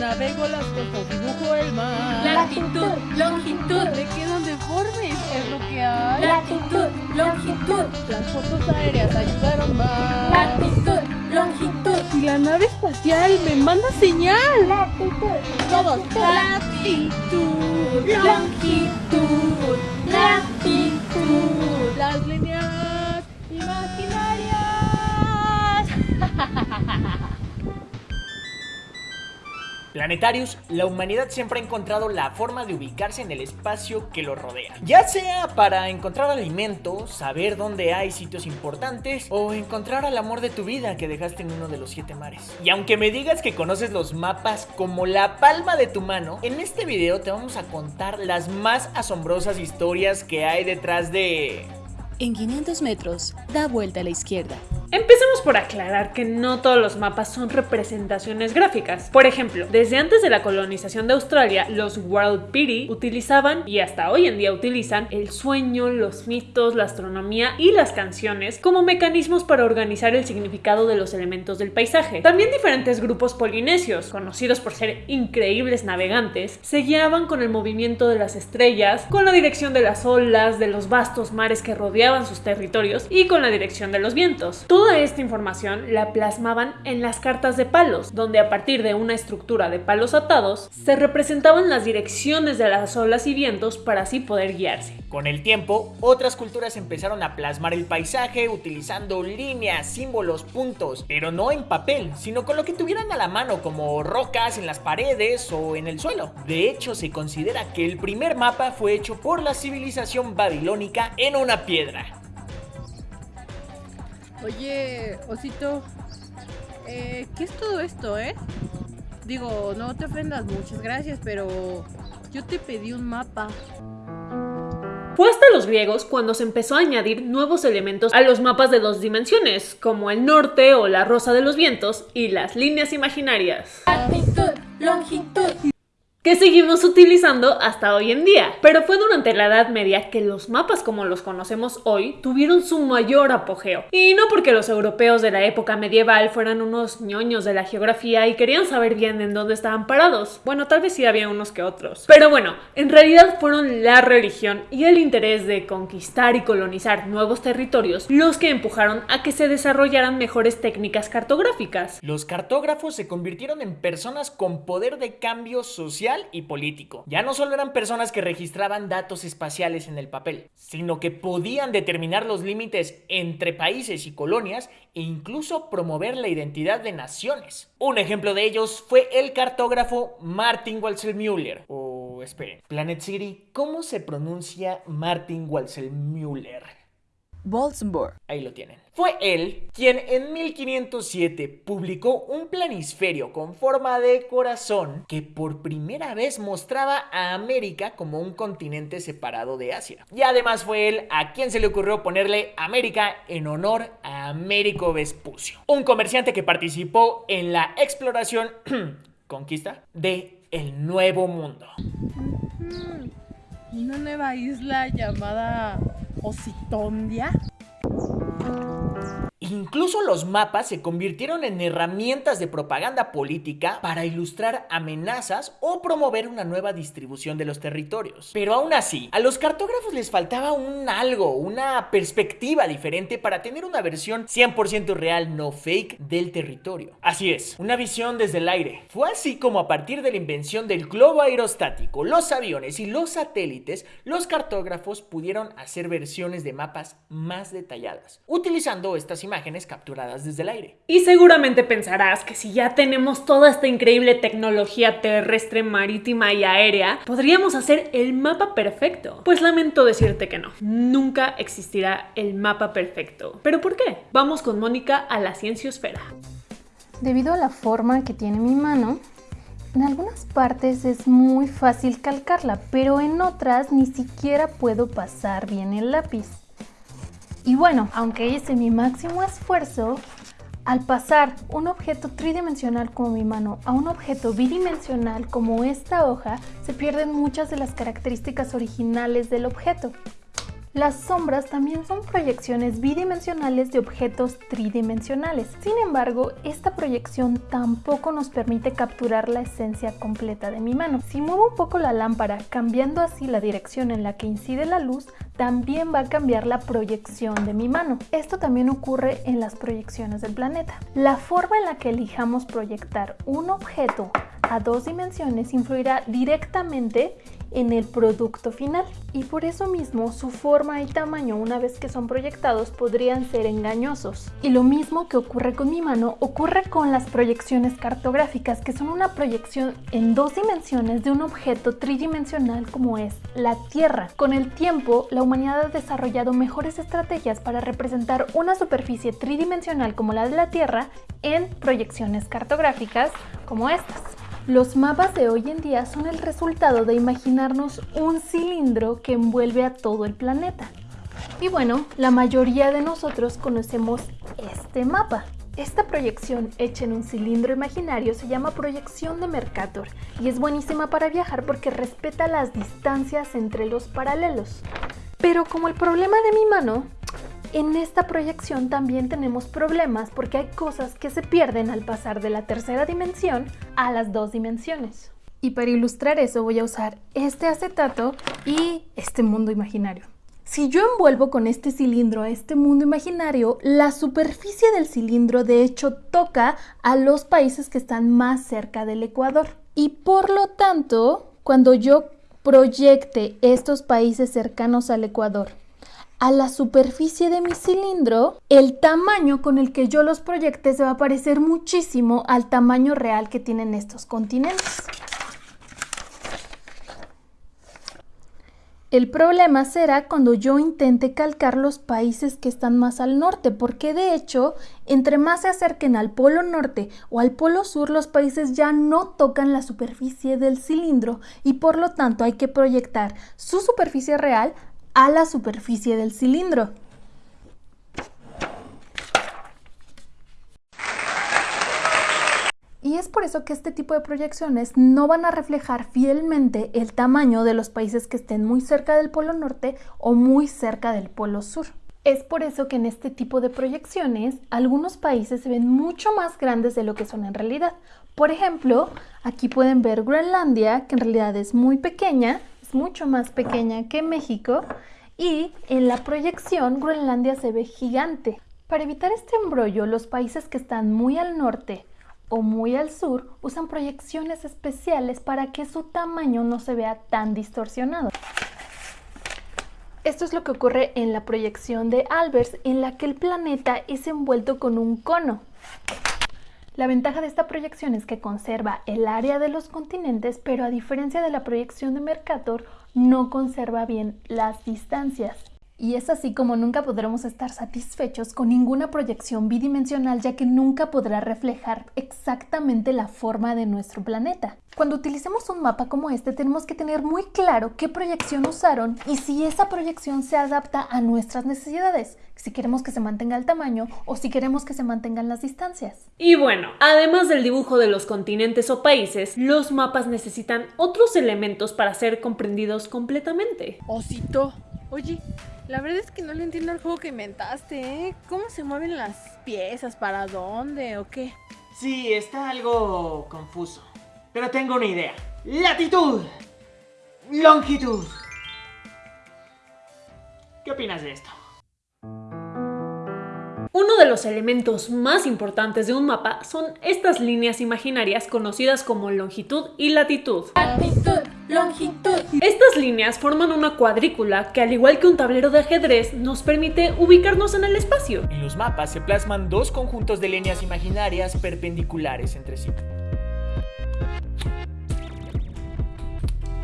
Navego las costas, dibujo el mar. Latitud, longitud, Me quedan deformes, es lo que hay. latitud, longitud, Las fotos aéreas ayudaron más. latitud, longitud, Y la nave espacial me manda señal. Todos. latitud, longitud, latitud. Planetarios, la humanidad siempre ha encontrado la forma de ubicarse en el espacio que lo rodea. Ya sea para encontrar alimento, saber dónde hay sitios importantes o encontrar al amor de tu vida que dejaste en uno de los siete mares. Y aunque me digas que conoces los mapas como la palma de tu mano, en este video te vamos a contar las más asombrosas historias que hay detrás de... En 500 metros, da vuelta a la izquierda. Empecemos por aclarar que no todos los mapas son representaciones gráficas. Por ejemplo, desde antes de la colonización de Australia, los World Piri utilizaban, y hasta hoy en día utilizan, el sueño, los mitos, la astronomía y las canciones como mecanismos para organizar el significado de los elementos del paisaje. También diferentes grupos polinesios, conocidos por ser increíbles navegantes, se guiaban con el movimiento de las estrellas, con la dirección de las olas, de los vastos mares que rodeaban sus territorios y con la dirección de los vientos. Toda esta información la plasmaban en las cartas de palos, donde a partir de una estructura de palos atados se representaban las direcciones de las olas y vientos para así poder guiarse. Con el tiempo, otras culturas empezaron a plasmar el paisaje utilizando líneas, símbolos, puntos, pero no en papel, sino con lo que tuvieran a la mano como rocas en las paredes o en el suelo. De hecho, se considera que el primer mapa fue hecho por la civilización babilónica en una piedra. Oye, Osito, eh, ¿qué es todo esto, eh? Digo, no te ofendas, muchas gracias, pero yo te pedí un mapa. Fue hasta los griegos cuando se empezó a añadir nuevos elementos a los mapas de dos dimensiones, como el norte o la rosa de los vientos y las líneas imaginarias. latitud, longitud, que seguimos utilizando hasta hoy en día. Pero fue durante la Edad Media que los mapas como los conocemos hoy tuvieron su mayor apogeo. Y no porque los europeos de la época medieval fueran unos ñoños de la geografía y querían saber bien en dónde estaban parados. Bueno, tal vez sí había unos que otros. Pero bueno, en realidad fueron la religión y el interés de conquistar y colonizar nuevos territorios los que empujaron a que se desarrollaran mejores técnicas cartográficas. Los cartógrafos se convirtieron en personas con poder de cambio social y político. Ya no solo eran personas que registraban datos espaciales en el papel, sino que podían determinar los límites entre países y colonias e incluso promover la identidad de naciones. Un ejemplo de ellos fue el cartógrafo Martin Walser-Müller. O esperen, Planet City, ¿cómo se pronuncia Martin Walser-Müller? Wolfsburg. Ahí lo tienen. Fue él quien en 1507 publicó un planisferio con forma de corazón que por primera vez mostraba a América como un continente separado de Asia. Y además fue él a quien se le ocurrió ponerle América en honor a Américo Vespucio, un comerciante que participó en la exploración, conquista, de el Nuevo Mundo. Mm, Una nueva isla llamada Ositondia. Incluso los mapas se convirtieron en herramientas de propaganda política para ilustrar amenazas o promover una nueva distribución de los territorios. Pero aún así, a los cartógrafos les faltaba un algo, una perspectiva diferente para tener una versión 100% real, no fake, del territorio. Así es, una visión desde el aire. Fue así como a partir de la invención del globo aerostático, los aviones y los satélites, los cartógrafos pudieron hacer versiones de mapas más detalladas, utilizando estas imágenes capturadas desde el aire. Y seguramente pensarás que si ya tenemos toda esta increíble tecnología terrestre, marítima y aérea, podríamos hacer el mapa perfecto. Pues lamento decirte que no, nunca existirá el mapa perfecto. ¿Pero por qué? Vamos con Mónica a la cienciosfera. Debido a la forma que tiene mi mano, en algunas partes es muy fácil calcarla, pero en otras ni siquiera puedo pasar bien el lápiz. Y bueno, aunque hice mi máximo esfuerzo, al pasar un objeto tridimensional como mi mano a un objeto bidimensional como esta hoja, se pierden muchas de las características originales del objeto. Las sombras también son proyecciones bidimensionales de objetos tridimensionales. Sin embargo, esta proyección tampoco nos permite capturar la esencia completa de mi mano. Si muevo un poco la lámpara, cambiando así la dirección en la que incide la luz, también va a cambiar la proyección de mi mano. Esto también ocurre en las proyecciones del planeta. La forma en la que elijamos proyectar un objeto a dos dimensiones influirá directamente en el producto final y por eso mismo su forma y tamaño una vez que son proyectados podrían ser engañosos. Y lo mismo que ocurre con mi mano ocurre con las proyecciones cartográficas que son una proyección en dos dimensiones de un objeto tridimensional como es la Tierra. Con el tiempo la humanidad ha desarrollado mejores estrategias para representar una superficie tridimensional como la de la Tierra en proyecciones cartográficas como estas. Los mapas de hoy en día son el resultado de imaginarnos un cilindro que envuelve a todo el planeta. Y bueno, la mayoría de nosotros conocemos este mapa. Esta proyección hecha en un cilindro imaginario se llama proyección de Mercator y es buenísima para viajar porque respeta las distancias entre los paralelos. Pero como el problema de mi mano en esta proyección también tenemos problemas porque hay cosas que se pierden al pasar de la tercera dimensión a las dos dimensiones. Y para ilustrar eso voy a usar este acetato y este mundo imaginario. Si yo envuelvo con este cilindro a este mundo imaginario, la superficie del cilindro de hecho toca a los países que están más cerca del Ecuador. Y por lo tanto, cuando yo proyecte estos países cercanos al Ecuador a la superficie de mi cilindro, el tamaño con el que yo los proyecte se va a parecer muchísimo al tamaño real que tienen estos continentes. El problema será cuando yo intente calcar los países que están más al norte, porque de hecho, entre más se acerquen al polo norte o al polo sur, los países ya no tocan la superficie del cilindro y por lo tanto hay que proyectar su superficie real a la superficie del cilindro. Y es por eso que este tipo de proyecciones no van a reflejar fielmente el tamaño de los países que estén muy cerca del polo norte o muy cerca del polo sur. Es por eso que en este tipo de proyecciones algunos países se ven mucho más grandes de lo que son en realidad. Por ejemplo, aquí pueden ver Groenlandia, que en realidad es muy pequeña, mucho más pequeña que México y en la proyección Groenlandia se ve gigante. Para evitar este embrollo, los países que están muy al norte o muy al sur usan proyecciones especiales para que su tamaño no se vea tan distorsionado. Esto es lo que ocurre en la proyección de Albers, en la que el planeta es envuelto con un cono. La ventaja de esta proyección es que conserva el área de los continentes, pero a diferencia de la proyección de Mercator, no conserva bien las distancias. Y es así como nunca podremos estar satisfechos con ninguna proyección bidimensional ya que nunca podrá reflejar exactamente la forma de nuestro planeta. Cuando utilicemos un mapa como este tenemos que tener muy claro qué proyección usaron y si esa proyección se adapta a nuestras necesidades, si queremos que se mantenga el tamaño o si queremos que se mantengan las distancias. Y bueno, además del dibujo de los continentes o países, los mapas necesitan otros elementos para ser comprendidos completamente. Osito, oye, la verdad es que no le entiendo al juego que inventaste, ¿eh? ¿Cómo se mueven las piezas? ¿Para dónde? ¿O qué? Sí, está algo confuso. Pero tengo una idea. Latitud. Longitud. ¿Qué opinas de esto? Uno de los elementos más importantes de un mapa son estas líneas imaginarias conocidas como longitud y latitud. Latitud, longitud. Estas líneas forman una cuadrícula que al igual que un tablero de ajedrez nos permite ubicarnos en el espacio. En los mapas se plasman dos conjuntos de líneas imaginarias perpendiculares entre sí.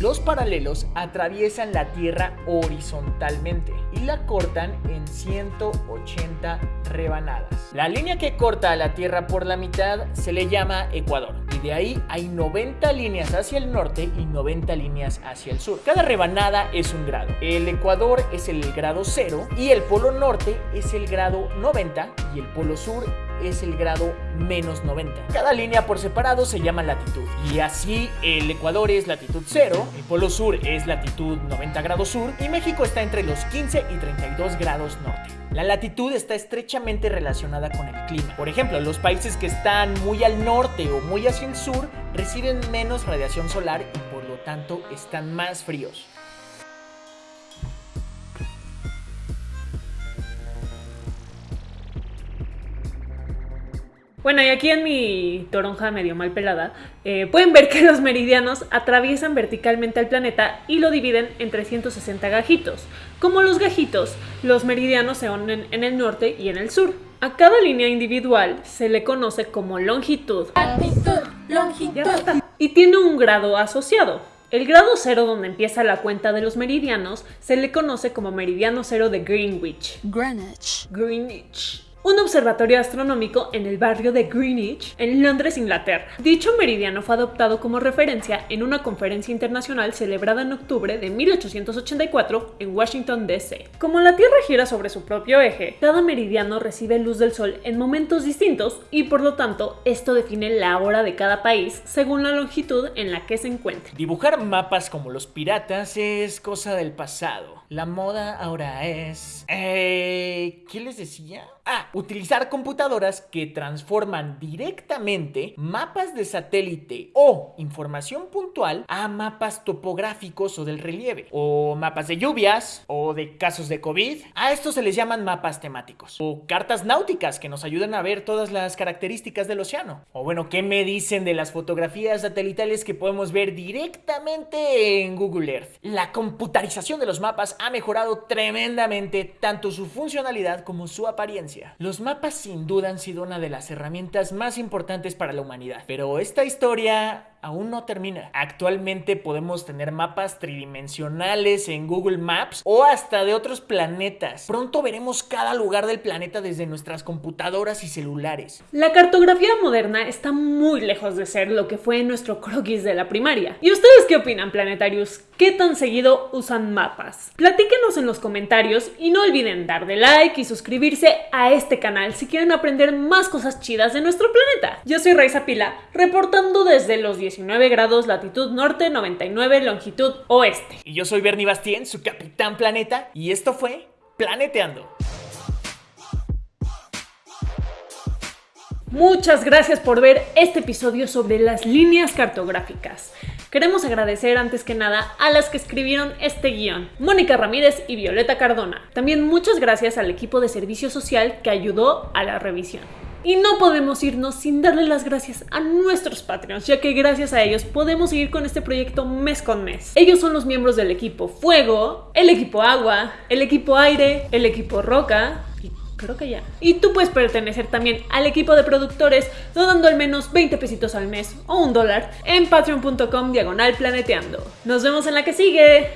Los paralelos atraviesan la Tierra horizontalmente y la cortan en 180 rebanadas. La línea que corta a la Tierra por la mitad se le llama ecuador y de ahí hay 90 líneas hacia el norte y 90 líneas hacia el sur. Cada rebanada es un grado. El ecuador es el grado 0 y el polo norte es el grado 90 y el polo sur es el grado menos 90. Cada línea por separado se llama latitud. Y así el Ecuador es latitud 0, el Polo Sur es latitud 90 grados sur y México está entre los 15 y 32 grados norte. La latitud está estrechamente relacionada con el clima. Por ejemplo, los países que están muy al norte o muy hacia el sur reciben menos radiación solar y por lo tanto están más fríos. Bueno, y aquí en mi toronja medio mal pelada, eh, pueden ver que los meridianos atraviesan verticalmente al planeta y lo dividen en 360 gajitos. Como los gajitos, los meridianos se unen en el norte y en el sur. A cada línea individual se le conoce como longitud. Latitud, longitud. Y tiene un grado asociado. El grado cero donde empieza la cuenta de los meridianos se le conoce como meridiano cero de Greenwich. Greenwich. Greenwich. Un observatorio astronómico en el barrio de Greenwich, en Londres, Inglaterra. Dicho meridiano fue adoptado como referencia en una conferencia internacional celebrada en octubre de 1884 en Washington, D.C. Como la Tierra gira sobre su propio eje, cada meridiano recibe luz del Sol en momentos distintos y por lo tanto esto define la hora de cada país según la longitud en la que se encuentre. Dibujar mapas como los piratas es cosa del pasado. La moda ahora es... Eh, ¿Qué les decía? Ah, utilizar computadoras que transforman directamente mapas de satélite o información puntual a mapas topográficos o del relieve, o mapas de lluvias o de casos de COVID. A estos se les llaman mapas temáticos, o cartas náuticas que nos ayudan a ver todas las características del océano. O bueno, ¿qué me dicen de las fotografías satelitales que podemos ver directamente en Google Earth? La computarización de los mapas ha mejorado tremendamente tanto su funcionalidad como su apariencia. Los mapas sin duda han sido una de las herramientas más importantes para la humanidad, pero esta historia aún no termina. Actualmente podemos tener mapas tridimensionales en Google Maps o hasta de otros planetas. Pronto veremos cada lugar del planeta desde nuestras computadoras y celulares. La cartografía moderna está muy lejos de ser lo que fue nuestro croquis de la primaria. ¿Y ustedes qué opinan, planetarios? ¿Qué tan seguido usan mapas? Platíquenos en los comentarios y no olviden dar de like y suscribirse a este canal si quieren aprender más cosas chidas de nuestro planeta. Yo soy Raiza Pila, reportando desde los 19 grados latitud norte, 99 longitud oeste. Y yo soy Bernie Bastien, su capitán planeta, y esto fue Planeteando. Muchas gracias por ver este episodio sobre las líneas cartográficas. Queremos agradecer antes que nada a las que escribieron este guion, Mónica Ramírez y Violeta Cardona. También muchas gracias al equipo de servicio social que ayudó a la revisión. Y no podemos irnos sin darle las gracias a nuestros Patreons, ya que gracias a ellos podemos seguir con este proyecto mes con mes. Ellos son los miembros del equipo Fuego, el equipo Agua, el equipo Aire, el equipo Roca y creo que ya. Y tú puedes pertenecer también al equipo de productores donando al menos 20 pesitos al mes o un dólar en patreon.com diagonal planeteando. Nos vemos en la que sigue.